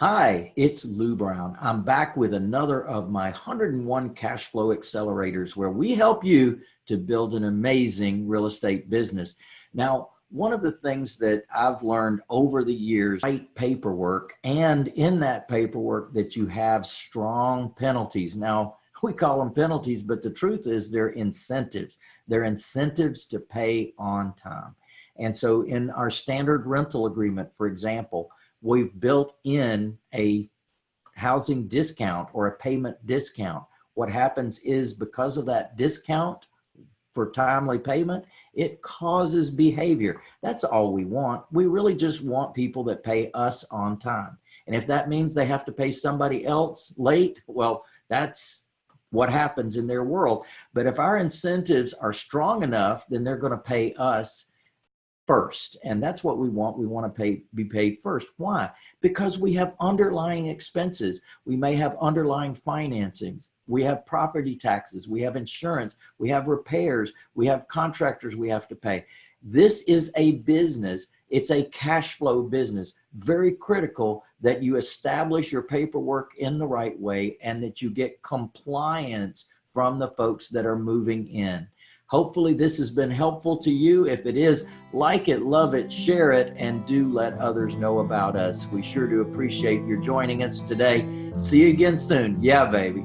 Hi, it's Lou Brown. I'm back with another of my 101 cash flow accelerators where we help you to build an amazing real estate business. Now, one of the things that I've learned over the years, write paperwork and in that paperwork that you have strong penalties. Now, we call them penalties, but the truth is they're incentives. They're incentives to pay on time. And so in our standard rental agreement, for example, we've built in a housing discount or a payment discount. What happens is because of that discount for timely payment, it causes behavior. That's all we want. We really just want people that pay us on time. And if that means they have to pay somebody else late, well, that's what happens in their world. But if our incentives are strong enough, then they're going to pay us first. And that's what we want. We want to pay, be paid first. Why? Because we have underlying expenses. We may have underlying financings. We have property taxes. We have insurance. We have repairs. We have contractors we have to pay. This is a business. It's a cash flow business. Very critical that you establish your paperwork in the right way and that you get compliance from the folks that are moving in. Hopefully this has been helpful to you. If it is, like it, love it, share it, and do let others know about us. We sure do appreciate your joining us today. See you again soon. Yeah, baby.